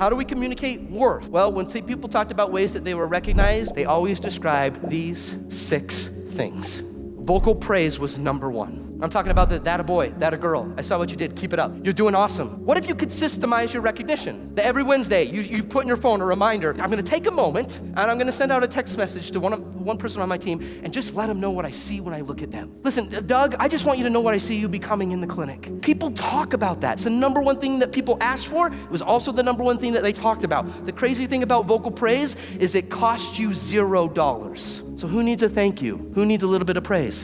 How do we communicate worth? Well, when people talked about ways that they were recognized, they always described these six things. Vocal praise was number one. I'm talking about the that a boy, that a girl. I saw what you did. Keep it up. You're doing awesome. What if you could systemize your recognition? That every Wednesday you, you put in your phone a reminder. I'm gonna take a moment and I'm gonna send out a text message to one, one person on my team and just let them know what I see when I look at them. Listen, Doug, I just want you to know what I see you becoming in the clinic. People talk about that. It's the number one thing that people asked for. It was also the number one thing that they talked about. The crazy thing about vocal praise is it costs you zero dollars. So who needs a thank you? Who needs a little bit of praise?